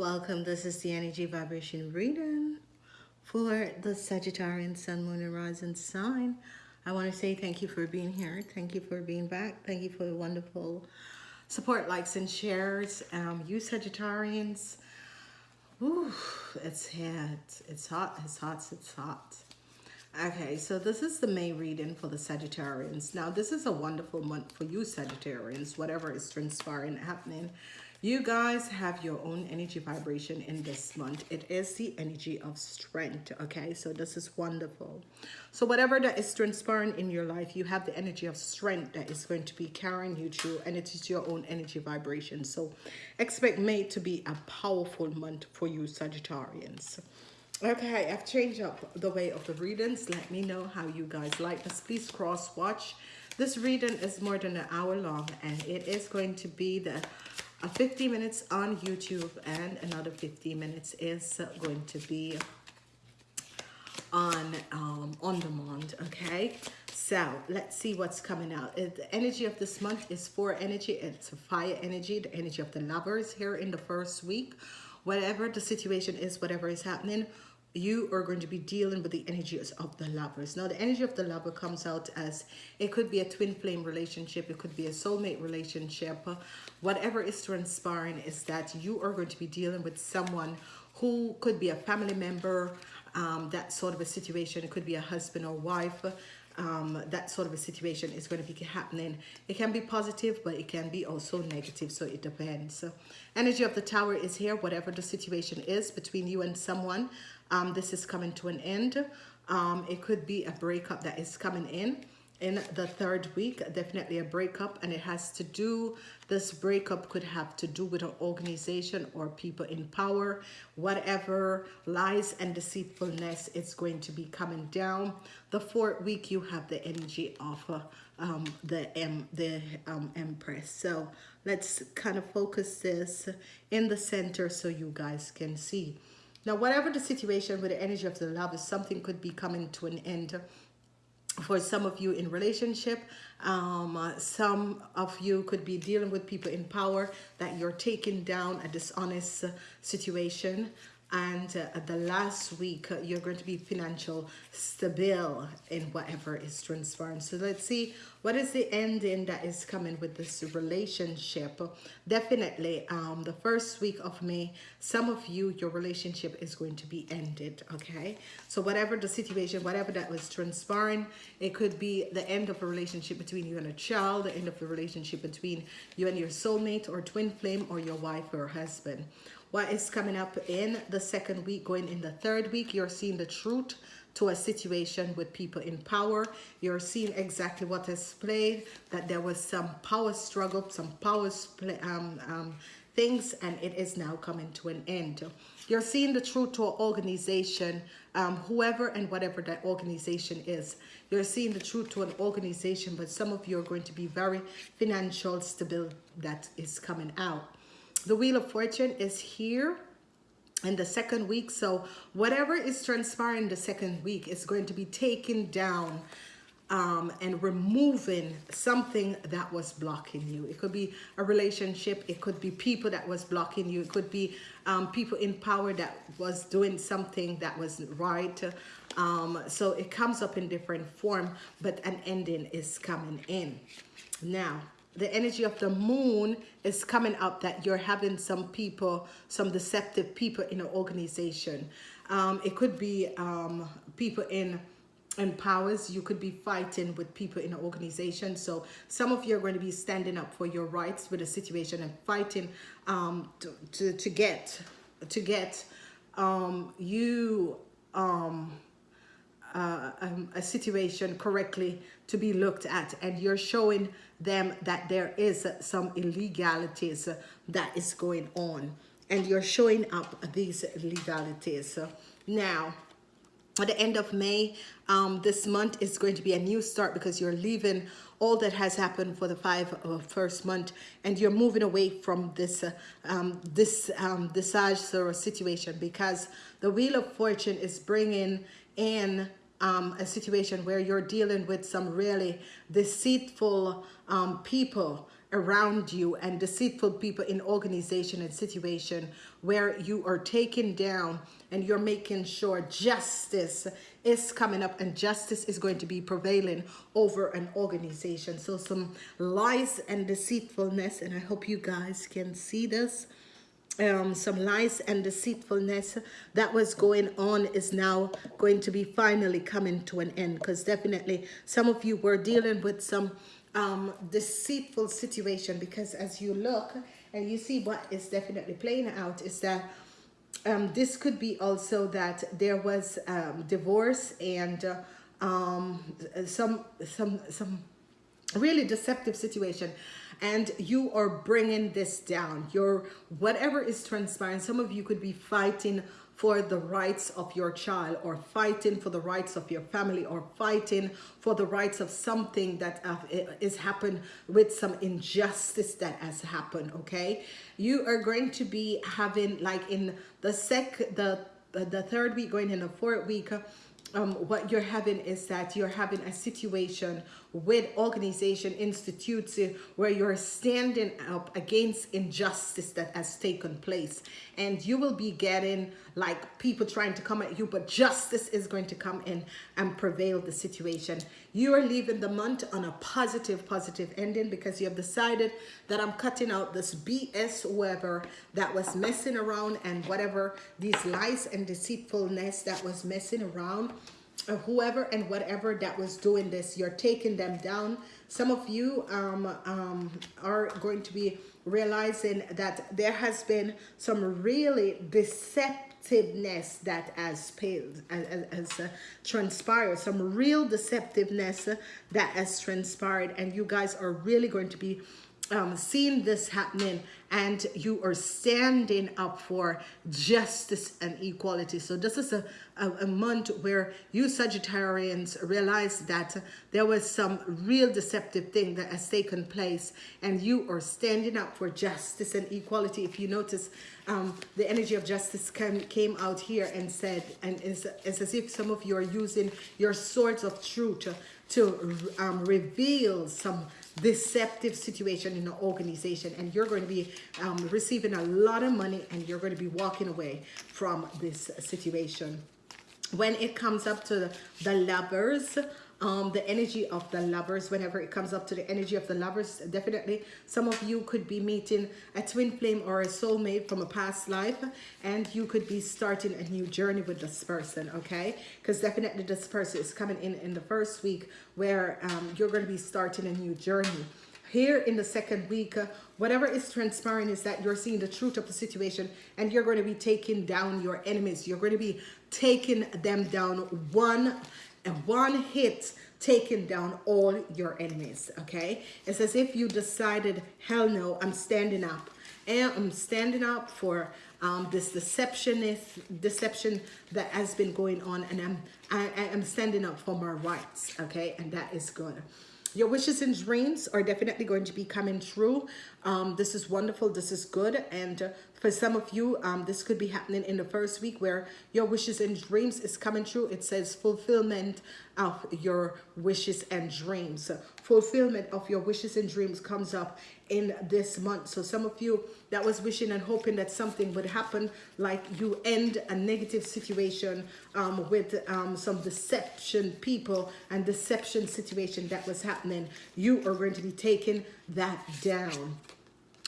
Welcome. This is the energy vibration reading for the Sagittarian Sun, Moon, and Rising sign. I want to say thank you for being here. Thank you for being back. Thank you for the wonderful support, likes, and shares. Um, you Sagittarians, it's hot. It's hot. It's hot. It's hot. Okay, so this is the May reading for the Sagittarians. Now, this is a wonderful month for you Sagittarians, whatever is transpiring, happening you guys have your own energy vibration in this month. It is the energy of strength, okay? So this is wonderful. So whatever that is transpiring in your life, you have the energy of strength that is going to be carrying you through and it is your own energy vibration. So expect May to be a powerful month for you Sagittarians. Okay, I've changed up the way of the readings. Let me know how you guys like this. Please cross watch. This reading is more than an hour long and it is going to be the 50 minutes on YouTube and another 50 minutes is going to be on um, on demand okay? So let's see what's coming out. The energy of this month is for energy it's a fire energy the energy of the lovers here in the first week. Whatever the situation is whatever is happening you are going to be dealing with the energies of the lovers. Now, the energy of the lover comes out as it could be a twin flame relationship, it could be a soulmate relationship. Whatever is transpiring is that you are going to be dealing with someone who could be a family member, um, that sort of a situation. It could be a husband or wife. Um, that sort of a situation is going to be happening. It can be positive, but it can be also negative, so it depends. So, energy of the tower is here, whatever the situation is between you and someone um, this is coming to an end. Um, it could be a breakup that is coming in in the third week definitely a breakup and it has to do this breakup could have to do with an organization or people in power. Whatever lies and deceitfulness is going to be coming down. The fourth week you have the energy of uh, um, the M the um, Empress. So let's kind of focus this in the center so you guys can see now, whatever the situation with the energy of the love is, something could be coming to an end for some of you in relationship. Um, uh, some of you could be dealing with people in power that you're taking down a dishonest situation and uh, the last week uh, you're going to be financial stable in whatever is transpiring so let's see what is the ending that is coming with this relationship? Definitely um the first week of may some of you your relationship is going to be ended okay? So whatever the situation whatever that was transpiring it could be the end of a relationship between you and a child the end of the relationship between you and your soulmate or twin flame or your wife or husband what is coming up in the second week going in the third week you're seeing the truth to a situation with people in power. You're seeing exactly what is played that there was some power struggle some power um, um, things and it is now coming to an end. You're seeing the truth to an organization um, whoever and whatever that organization is. You're seeing the truth to an organization but some of you are going to be very financial stable that is coming out the Wheel of Fortune is here in the second week. So whatever is transpiring the second week is going to be taken down um, and removing something that was blocking you. It could be a relationship. It could be people that was blocking you. It could be um, people in power that was doing something that was right. Um, so it comes up in different form, but an ending is coming in. Now, the energy of the moon is coming up that you're having some people, some deceptive people in an organization. Um, it could be um, people in in powers. You could be fighting with people in an organization. So some of you are going to be standing up for your rights with a situation and fighting um, to, to, to get to get um, you um, uh, um, a situation correctly to be looked at. And you're showing them that there is some illegalities that is going on. And you're showing up these illegalities. Now at the end of May um, this month is going to be a new start because you're leaving all that has happened for the five uh, first month. And you're moving away from this uh, um, this um, disaster situation because the wheel of fortune is bringing in um, a situation where you're dealing with some really deceitful um, people around you and deceitful people in organization and situation where you are taken down and you're making sure justice is coming up and justice is going to be prevailing over an organization. So some lies and deceitfulness and i hope you guys can see this um, some lies and deceitfulness that was going on is now going to be finally coming to an end. Because definitely some of you were dealing with some um, deceitful situation because as you look and you see what is definitely playing out is that um, this could be also that there was um, divorce and uh, um, some some some really deceptive situation and you are bringing this down. Your whatever is transpiring some of you could be fighting for the rights of your child or fighting for the rights of your family or fighting for the rights of something that uh, happened with some injustice that has happened okay? You are going to be having like in the sec the the third week going in the fourth week um, what you're having is that you're having a situation with organization institutes uh, where you're standing up against injustice that has taken place. And you will be getting like people trying to come at you but justice is going to come in and prevail the situation. You are leaving the month on a positive positive ending because you have decided that i'm cutting out this bs whoever that was messing around and whatever these lies and deceitfulness that was messing around whoever and whatever that was doing this you're taking them down. Some of you um, um, are going to be realizing that there has been some really deceptiveness that has paid has, has uh, transpired some real deceptiveness that has transpired and you guys are really going to be um, this happening and you are standing up for justice and equality. So this is a, a, a, month where you Sagittarians realize that there was some real deceptive thing that has taken place and you are standing up for justice and equality. If you notice, um, the energy of justice came, came out here and said, and it's, it's as if some of you are using your swords of truth to, to um, reveal some deceptive situation in an organization and you're going to be um, receiving a lot of money and you're going to be walking away from this situation. When it comes up to the, the lovers um, the energy of the lovers whenever it comes up to the energy of the lovers definitely. Some of you could be meeting a twin flame or a soulmate from a past life and you could be starting a new journey with this person okay? Because definitely this person is coming in in the first week where um, you're going to be starting a new journey. Here in the second week uh, whatever is transpiring is that you're seeing the truth of the situation and you're going to be taking down your enemies. You're going to be taking them down one and one hit taking down all your enemies okay? It's as if you decided hell no i'm standing up. And i'm standing up for um, this deceptionist deception that has been going on and i'm I, i'm standing up for my rights okay? And that is good. Your wishes and dreams are definitely going to be coming true. Um, this is wonderful this is good and for some of you um, this could be happening in the first week where your wishes and dreams is coming true. It says fulfillment of your wishes and dreams. Fulfillment of your wishes and dreams comes up in this month. So some of you that was wishing and hoping that something would happen like you end a negative situation um, with um, some deception people and deception situation that was happening you are going to be taking that down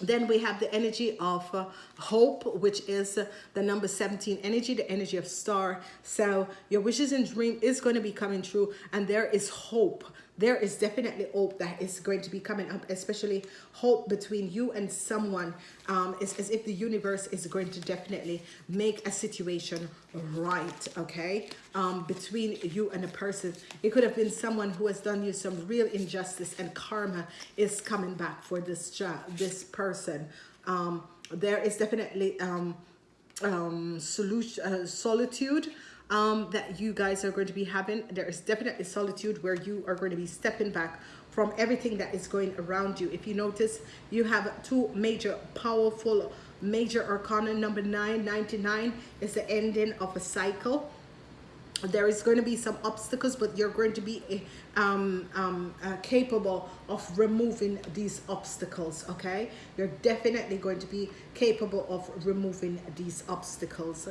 then we have the energy of uh, hope which is uh, the number 17 energy the energy of star. So your wishes and dream is going to be coming true and there is hope there is definitely hope that is going to be coming up especially hope between you and someone um it's as if the universe is going to definitely make a situation right okay? Um between you and a person. It could have been someone who has done you some real injustice and karma is coming back for this this person. Um there is definitely um um solution uh, solitude um, that you guys are going to be having. There is definitely solitude where you are going to be stepping back from everything that is going around you. If you notice, you have two major powerful major arcana number 999 is the ending of a cycle there is going to be some obstacles but you're going to be um, um, uh, capable of removing these obstacles okay you're definitely going to be capable of removing these obstacles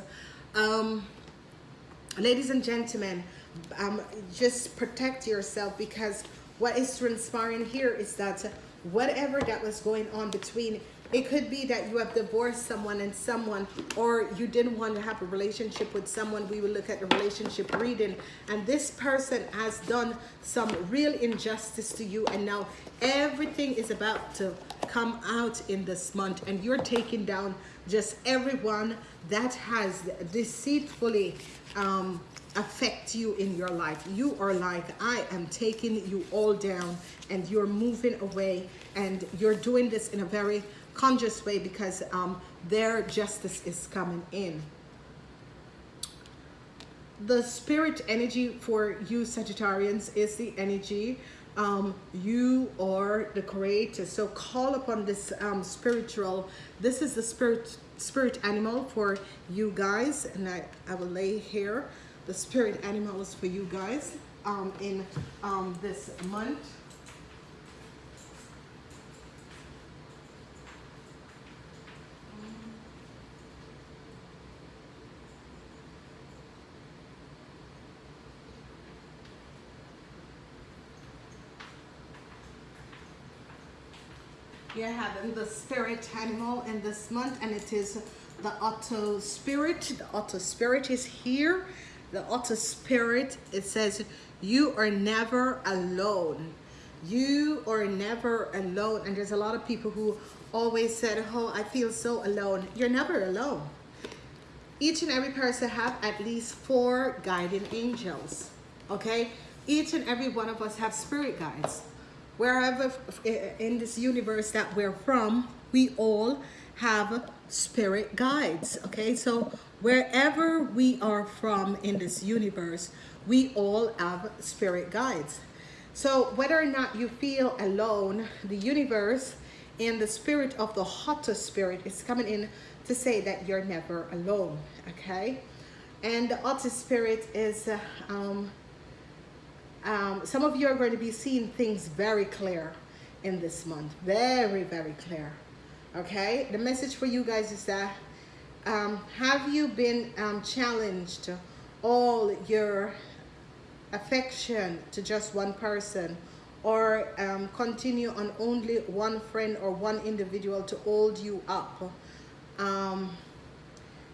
um, ladies and gentlemen um, just protect yourself because what is transpiring here is that whatever that was going on between it could be that you have divorced someone and someone, or you didn't want to have a relationship with someone. We will look at the relationship reading. And this person has done some real injustice to you. And now everything is about to come out in this month. And you're taking down just everyone that has deceitfully um, affect you in your life. You are like, I am taking you all down and you're moving away and you're doing this in a very conscious way because um, their justice is coming in. The spirit energy for you Sagittarians is the energy um, you are the creator. So call upon this um, spiritual, this is the spirit spirit animal for you guys. And I, I will lay here the spirit animals for you guys um, in um, this month. You're having the spirit animal in this month and it is the Otter spirit. The Otter spirit is here. The Otter spirit, it says, you are never alone. You are never alone. And there's a lot of people who always said, oh, I feel so alone. You're never alone. Each and every person have at least four guiding angels, okay? Each and every one of us have spirit guides wherever in this universe that we're from, we all have spirit guides. Okay, so wherever we are from in this universe, we all have spirit guides. So whether or not you feel alone, the universe and the spirit of the otter spirit is coming in to say that you're never alone. Okay, and the otter spirit is uh, um, um, some of you are going to be seeing things very clear in this month. Very, very clear. Okay? The message for you guys is that um, have you been um, challenged all your affection to just one person or um, continue on only one friend or one individual to hold you up. Um,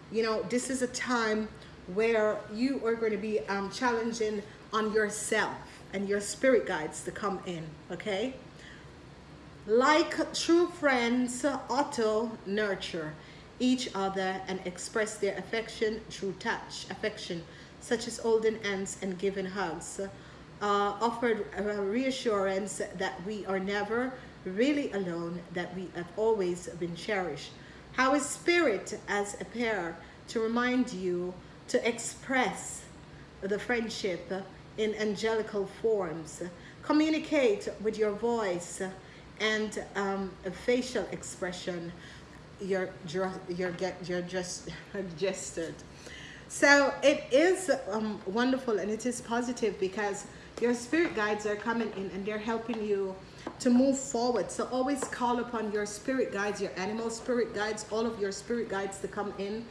you know, this is a time where you are going to be um, challenging on yourself and your spirit guides to come in, okay? Like true friends, auto nurture each other and express their affection through touch, affection, such as holding hands and giving hugs, uh, offered a reassurance that we are never really alone, that we have always been cherished. How is spirit as a pair to remind you to express the friendship in angelical forms. Communicate with your voice and um, facial expression. You're, get, you're just gestured. So it is um, wonderful and it is positive because your spirit guides are coming in and they're helping you to move forward. So always call upon your spirit guides, your animal spirit guides, all of your spirit guides to come in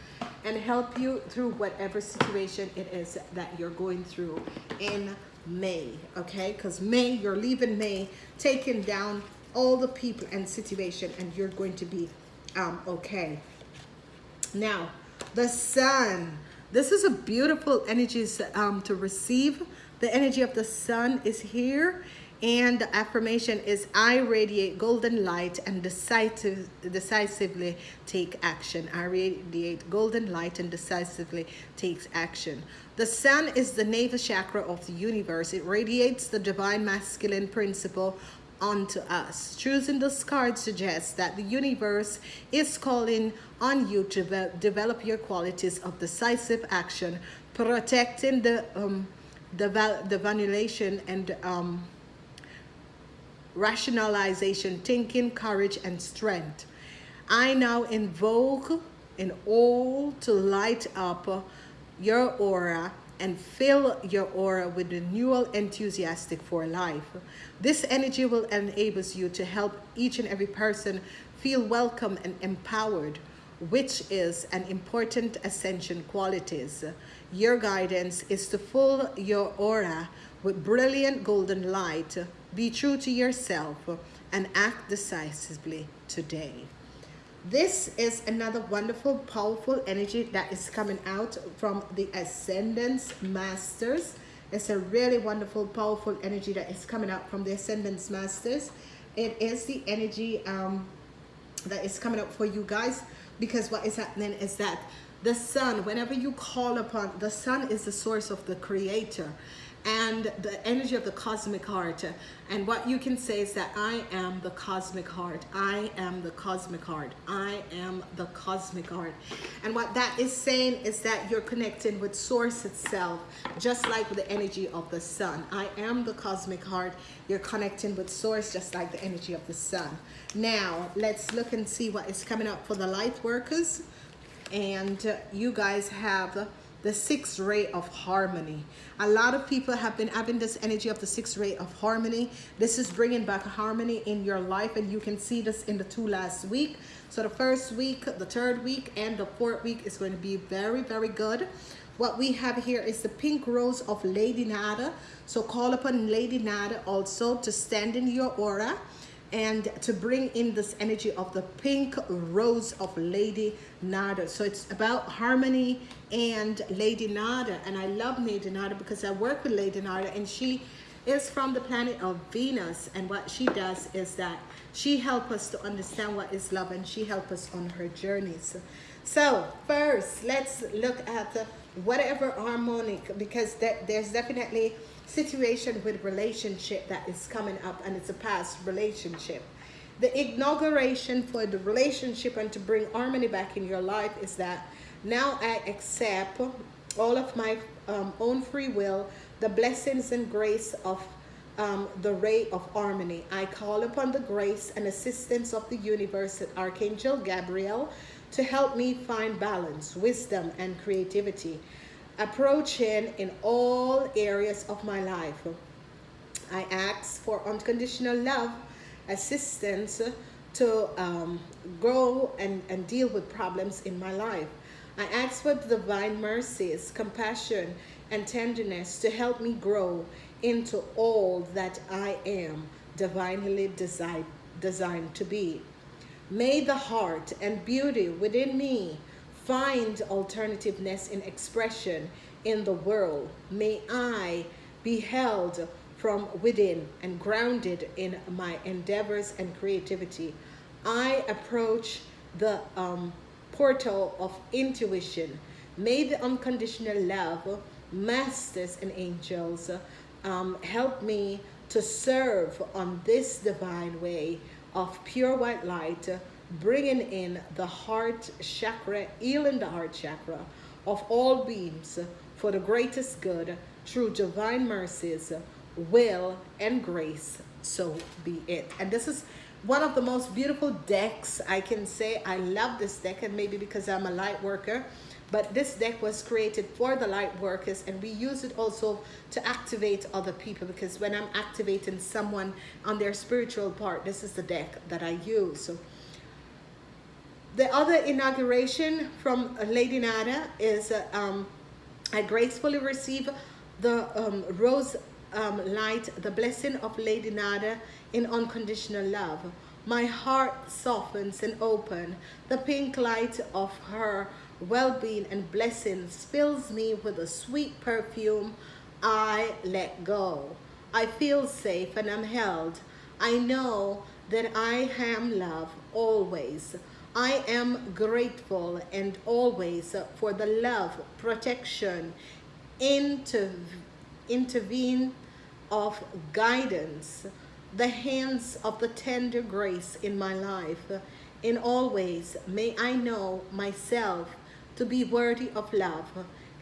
and help you through whatever situation it is that you're going through in May, okay? Because May, you're leaving May, taking down all the people and situation and you're going to be um, okay. Now, the sun. This is a beautiful energy um, to receive. The energy of the sun is here and the affirmation is I radiate golden light and decisive, decisively take action. I radiate golden light and decisively takes action. The sun is the navel chakra of the universe. It radiates the divine masculine principle onto us. Choosing this card suggests that the universe is calling on you to develop your qualities of decisive action, protecting the um, the, the vanillation and um, rationalization, thinking, courage, and strength. I now invoke in all to light up your aura and fill your aura with renewal enthusiastic for life. This energy will enable you to help each and every person feel welcome and empowered, which is an important ascension qualities. Your guidance is to fill your aura with brilliant golden light. Be true to yourself and act decisively today. This is another wonderful, powerful energy that is coming out from the Ascended Masters. It's a really wonderful, powerful energy that is coming out from the Ascended Masters. It is the energy um, that is coming up for you guys because what is happening is that the sun, whenever you call upon, the sun is the source of the creator and the energy of the cosmic heart. And what you can say is that I am the cosmic heart. I am the cosmic heart. I am the cosmic heart. And what that is saying is that you're connecting with source itself, just like the energy of the sun. I am the cosmic heart. You're connecting with source, just like the energy of the sun. Now, let's look and see what is coming up for the light workers. And uh, you guys have the sixth ray of harmony. A lot of people have been having this energy of the sixth ray of harmony. This is bringing back harmony in your life and you can see this in the two last week. So the first week, the third week, and the fourth week is going to be very, very good. What we have here is the pink rose of Lady Nada. So call upon Lady Nada also to stand in your aura and to bring in this energy of the pink rose of Lady Nada. So it's about harmony and Lady Nada. And I love Lady Nada because I work with Lady Nada and she is from the planet of Venus. And what she does is that she helps us to understand what is love and she helps us on her journeys. So first, let's look at whatever harmonic because that there's definitely situation with relationship that is coming up and it's a past relationship. The inauguration for the relationship and to bring harmony back in your life is that now I accept all of my um, own free will, the blessings and grace of um, the ray of harmony. I call upon the grace and assistance of the universe and Archangel Gabriel to help me find balance, wisdom, and creativity approaching in all areas of my life. I ask for unconditional love, assistance to um, grow and, and deal with problems in my life. I ask for divine mercies, compassion, and tenderness to help me grow into all that I am divinely designed, designed to be. May the heart and beauty within me find alternativeness in expression in the world. May I be held from within and grounded in my endeavors and creativity. I approach the um, portal of intuition. May the unconditional love, masters and angels, um, help me to serve on this divine way of pure white light bringing in the heart chakra, healing the heart chakra of all beings for the greatest good through divine mercies, will, and grace. So be it. And this is one of the most beautiful decks I can say. I love this deck, and maybe because I'm a light worker, but this deck was created for the light workers and we use it also to activate other people because when I'm activating someone on their spiritual part, this is the deck that I use. So the other inauguration from Lady Nada is uh, um, I gracefully receive the um, rose um, light, the blessing of Lady Nada in unconditional love. My heart softens and open. The pink light of her well-being and blessings fills me with a sweet perfume. I let go. I feel safe and I'm held. I know that I am love always. I am grateful and always for the love, protection, inter intervene of guidance, the hands of the tender grace in my life. In always may I know myself to be worthy of love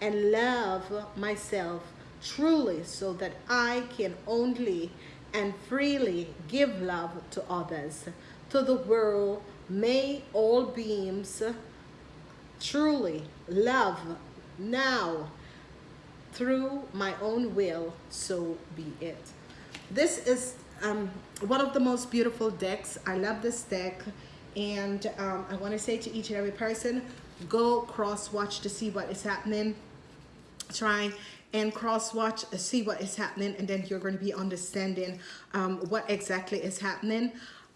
and love myself truly so that I can only and freely give love to others, to the world, May all beings truly love now through my own will, so be it. This is um, one of the most beautiful decks. I love this deck. And um, I want to say to each and every person, go cross watch to see what is happening. Try and cross watch, see what is happening. And then you're going to be understanding um, what exactly is happening.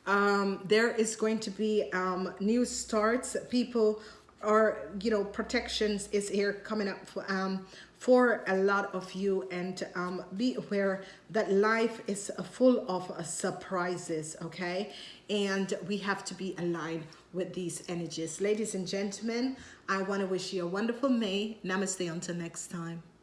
Um, there is going to be um, new starts. People are, you know protections is here coming up for, um, for a lot of you. And um, be aware that life is full of uh, surprises okay? And we have to be aligned with these energies. Ladies and gentlemen I want to wish you a wonderful May. Namaste until next time